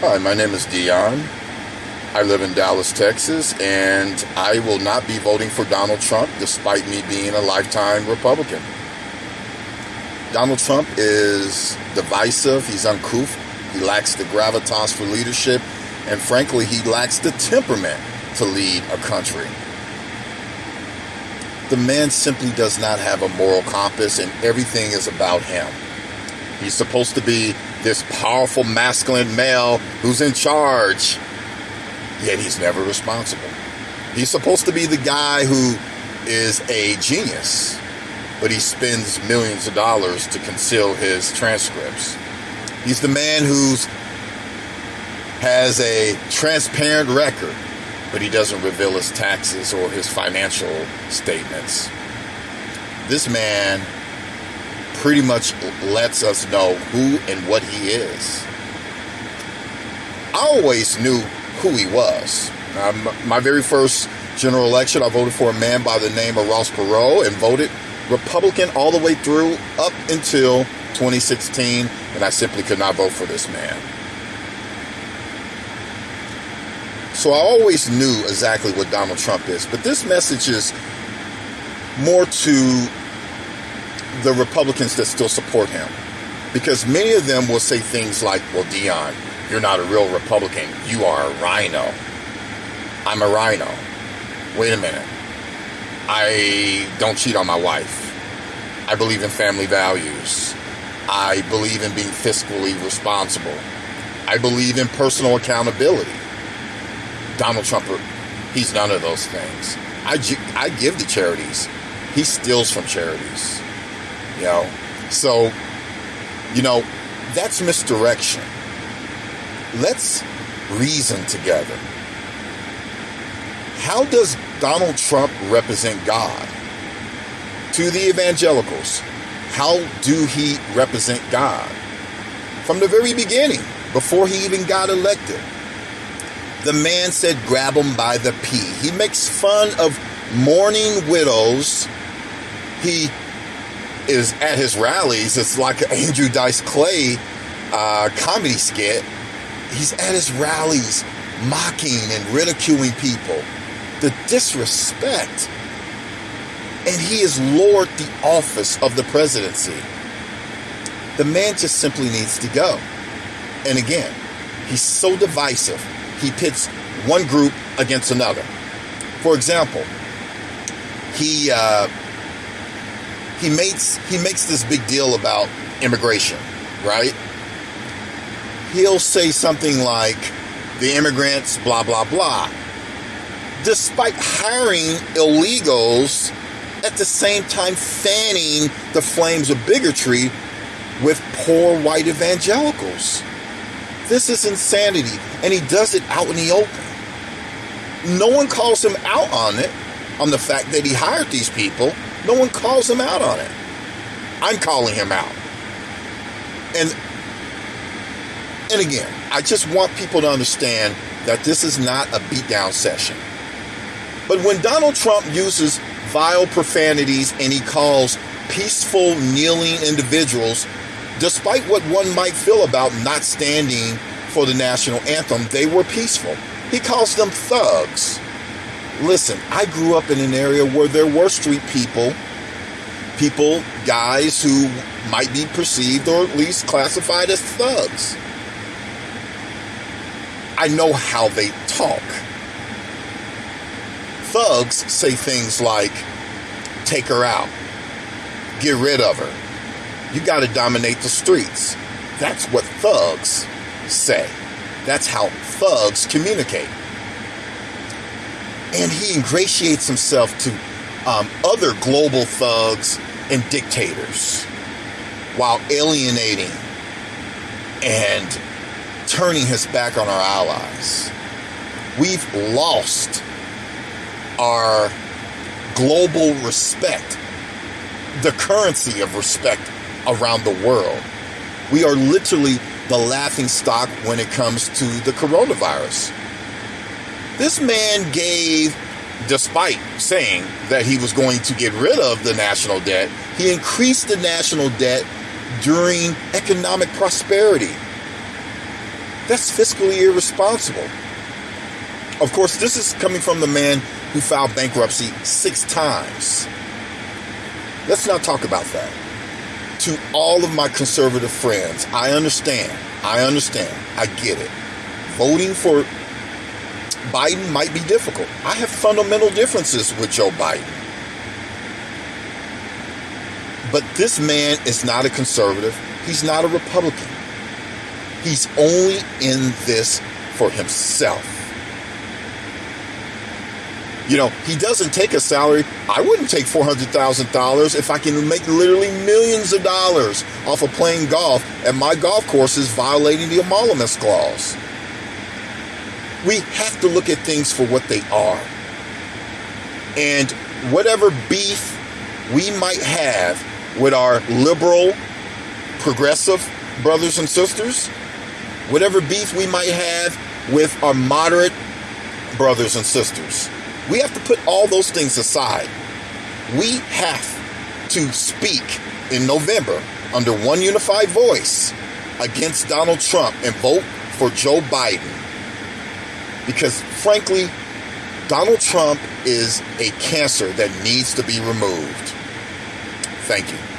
Hi, my name is Dion. I live in Dallas, Texas, and I will not be voting for Donald Trump despite me being a lifetime Republican. Donald Trump is divisive, he's uncouth, he lacks the gravitas for leadership, and frankly, he lacks the temperament to lead a country. The man simply does not have a moral compass, and everything is about him. He's supposed to be this powerful masculine male who's in charge, yet he's never responsible. He's supposed to be the guy who is a genius, but he spends millions of dollars to conceal his transcripts. He's the man who's has a transparent record, but he doesn't reveal his taxes or his financial statements. This man pretty much lets us know who and what he is. I always knew who he was. My very first general election, I voted for a man by the name of Ross Perot and voted Republican all the way through up until 2016, and I simply could not vote for this man. So I always knew exactly what Donald Trump is, but this message is more to the Republicans that still support him. Because many of them will say things like, well, Dion, you're not a real Republican. You are a RINO. I'm a RINO. Wait a minute. I don't cheat on my wife. I believe in family values. I believe in being fiscally responsible. I believe in personal accountability. Donald Trump, he's none of those things. I, I give to charities. He steals from charities. You know, so, you know, that's misdirection. Let's reason together. How does Donald Trump represent God? To the evangelicals, how do he represent God? From the very beginning, before he even got elected, the man said, grab him by the pee. He makes fun of mourning widows. He is at his rallies. It's like Andrew Dice Clay uh, comedy skit. He's at his rallies mocking and ridiculing people. The disrespect. And he has lowered the office of the presidency. The man just simply needs to go. And again, he's so divisive. He pits one group against another. For example, he uh, he makes he makes this big deal about immigration, right? He'll say something like the immigrants blah blah blah. Despite hiring illegals at the same time fanning the flames of bigotry with poor white evangelicals. This is insanity, and he does it out in the open. No one calls him out on it, on the fact that he hired these people no one calls him out on it. I'm calling him out. And and again, I just want people to understand that this is not a beatdown session. But when Donald Trump uses vile profanities and he calls peaceful kneeling individuals, despite what one might feel about not standing for the national anthem, they were peaceful. He calls them thugs. Listen, I grew up in an area where there were street people, people, guys who might be perceived or at least classified as thugs. I know how they talk. Thugs say things like, take her out, get rid of her, you got to dominate the streets. That's what thugs say. That's how thugs communicate and he ingratiates himself to um, other global thugs and dictators while alienating and turning his back on our allies. We've lost our global respect, the currency of respect around the world. We are literally the laughing stock when it comes to the coronavirus. This man gave, despite saying that he was going to get rid of the national debt, he increased the national debt during economic prosperity. That's fiscally irresponsible. Of course, this is coming from the man who filed bankruptcy six times. Let's not talk about that. To all of my conservative friends, I understand. I understand. I get it. Voting for Biden might be difficult. I have fundamental differences with Joe Biden. But this man is not a conservative. He's not a Republican. He's only in this for himself. You know, he doesn't take a salary. I wouldn't take $400,000 if I can make literally millions of dollars off of playing golf and my golf courses violating the emoluments clause. We have to look at things for what they are. And whatever beef we might have with our liberal, progressive brothers and sisters, whatever beef we might have with our moderate brothers and sisters, we have to put all those things aside. We have to speak in November under one unified voice against Donald Trump and vote for Joe Biden. Because frankly, Donald Trump is a cancer that needs to be removed. Thank you.